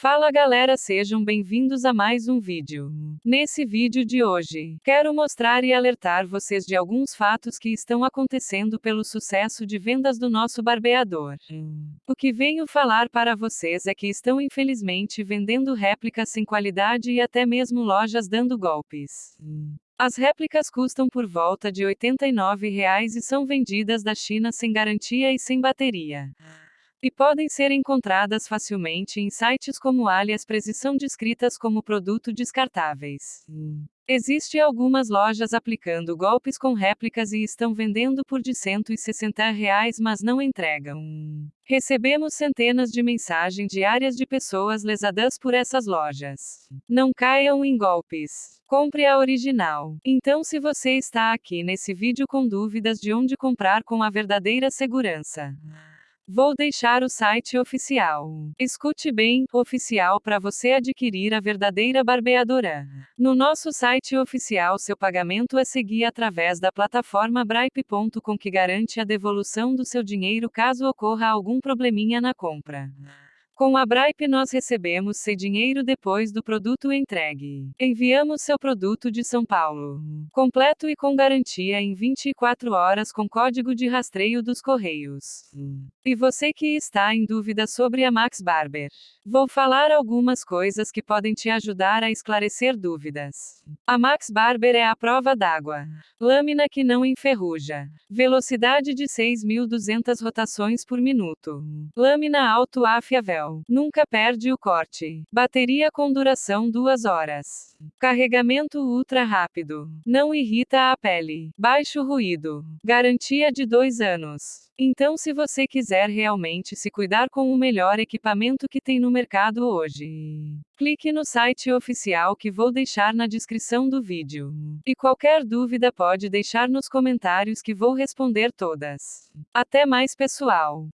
Fala galera, sejam bem-vindos a mais um vídeo. Nesse vídeo de hoje, quero mostrar e alertar vocês de alguns fatos que estão acontecendo pelo sucesso de vendas do nosso barbeador. O que venho falar para vocês é que estão infelizmente vendendo réplicas sem qualidade e até mesmo lojas dando golpes. As réplicas custam por volta de 89 reais e são vendidas da China sem garantia e sem bateria e podem ser encontradas facilmente em sites como AliExpress e são descritas como produto descartáveis. Existem algumas lojas aplicando golpes com réplicas e estão vendendo por de 160 reais, mas não entregam. Recebemos centenas de mensagens diárias de pessoas lesadas por essas lojas. Não caiam em golpes. Compre a original. Então, se você está aqui nesse vídeo com dúvidas de onde comprar com a verdadeira segurança, Vou deixar o site oficial. Escute bem, oficial para você adquirir a verdadeira barbeadora. No nosso site oficial, seu pagamento é seguir através da plataforma Bripe.com que garante a devolução do seu dinheiro caso ocorra algum probleminha na compra. Com a Bripe nós recebemos seu dinheiro depois do produto entregue. Enviamos seu produto de São Paulo. Completo e com garantia em 24 horas com código de rastreio dos Correios. E você que está em dúvida sobre a Max Barber. Vou falar algumas coisas que podem te ajudar a esclarecer dúvidas. A Max Barber é a prova d'água. Lâmina que não enferruja. Velocidade de 6.200 rotações por minuto. Lâmina alto afiavel. Nunca perde o corte. Bateria com duração 2 horas. Carregamento ultra rápido. Não irrita a pele. Baixo ruído. Garantia de 2 anos. Então, se você quiser realmente se cuidar com o melhor equipamento que tem no mercado hoje, clique no site oficial que vou deixar na descrição do vídeo. E qualquer dúvida pode deixar nos comentários que vou responder todas. Até mais, pessoal!